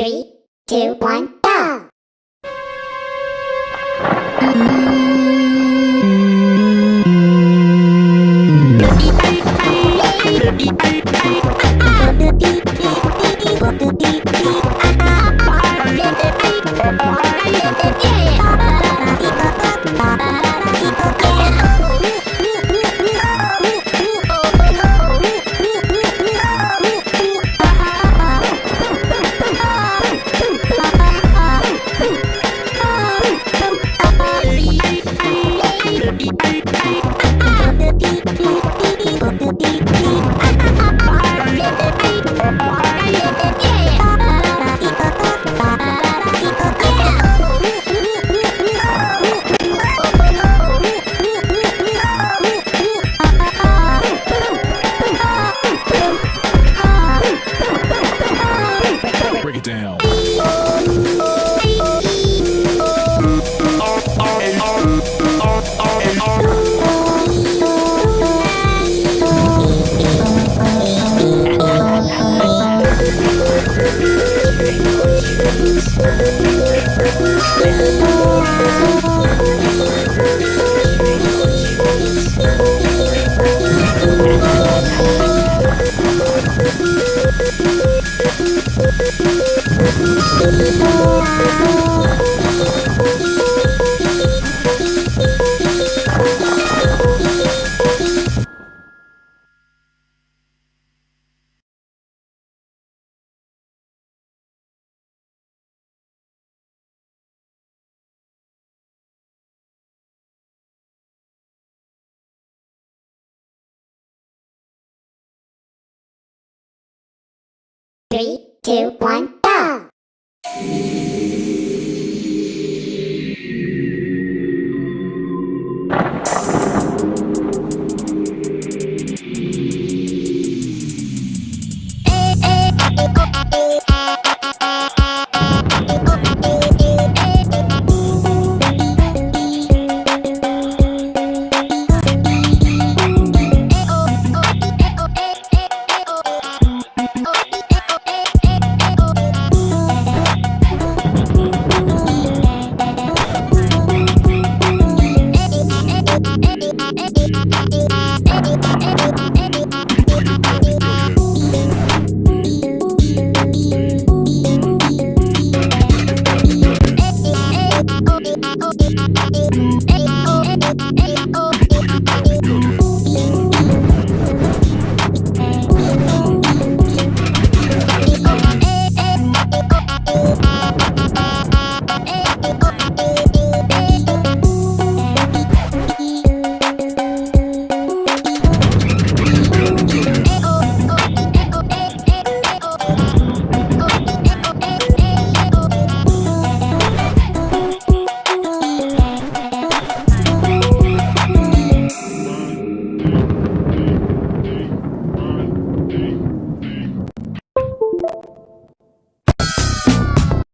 Three, two, one, go! Thank you. Three, two, one,